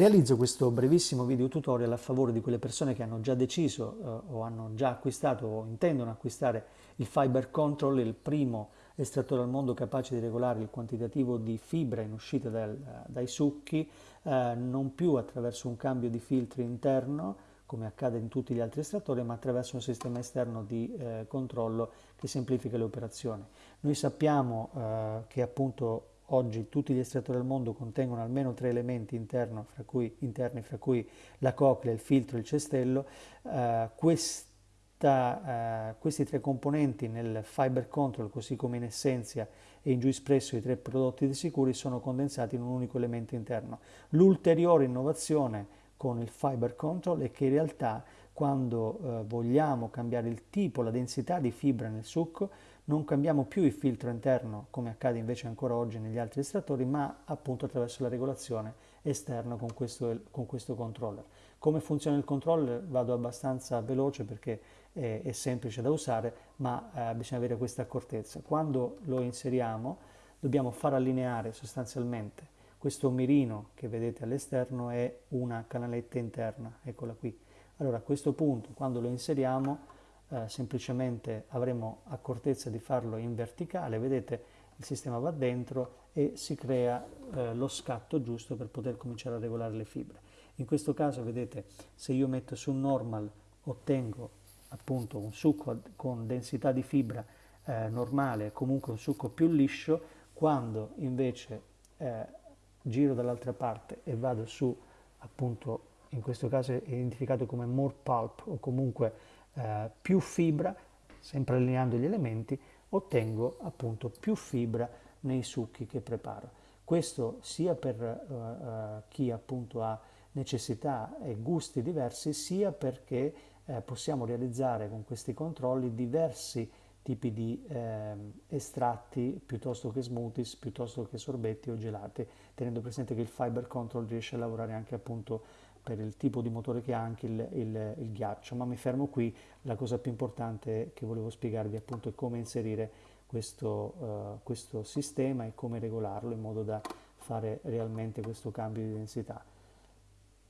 Realizzo questo brevissimo video tutorial a favore di quelle persone che hanno già deciso eh, o hanno già acquistato o intendono acquistare il Fiber Control, il primo estrattore al mondo capace di regolare il quantitativo di fibra in uscita dal, dai succhi, eh, non più attraverso un cambio di filtri interno, come accade in tutti gli altri estrattori, ma attraverso un sistema esterno di eh, controllo che semplifica le operazioni. Noi sappiamo eh, che appunto Oggi tutti gli estrattori al mondo contengono almeno tre elementi interno, fra cui, interni, fra cui la coclea, il filtro e il cestello. Uh, questa, uh, questi tre componenti nel Fiber Control, così come in Essentia e in giù espresso i tre prodotti di sicuri, sono condensati in un unico elemento interno. L'ulteriore innovazione con il Fiber Control è che in realtà quando uh, vogliamo cambiare il tipo, la densità di fibra nel succo, non cambiamo più il filtro interno come accade invece ancora oggi negli altri estrattori ma appunto attraverso la regolazione esterna con questo, con questo controller. Come funziona il controller vado abbastanza veloce perché è, è semplice da usare ma eh, bisogna avere questa accortezza. Quando lo inseriamo dobbiamo far allineare sostanzialmente questo mirino che vedete all'esterno è una canaletta interna, eccola qui. Allora a questo punto quando lo inseriamo eh, semplicemente avremo accortezza di farlo in verticale, vedete il sistema va dentro e si crea eh, lo scatto giusto per poter cominciare a regolare le fibre. In questo caso vedete se io metto su normal ottengo appunto un succo con densità di fibra eh, normale, comunque un succo più liscio, quando invece eh, giro dall'altra parte e vado su appunto in questo caso è identificato come more pulp o comunque eh, più fibra, sempre allineando gli elementi, ottengo appunto più fibra nei succhi che preparo. Questo sia per uh, uh, chi appunto ha necessità e gusti diversi, sia perché eh, possiamo realizzare con questi controlli diversi tipi di eh, estratti piuttosto che smoothies, piuttosto che sorbetti o gelati, tenendo presente che il Fiber Control riesce a lavorare anche appunto per il tipo di motore che ha anche il, il, il, ghiaccio, ma mi fermo qui, la cosa più importante che volevo spiegarvi appunto è come inserire questo, uh, questo sistema e come regolarlo in modo da fare realmente questo cambio di densità.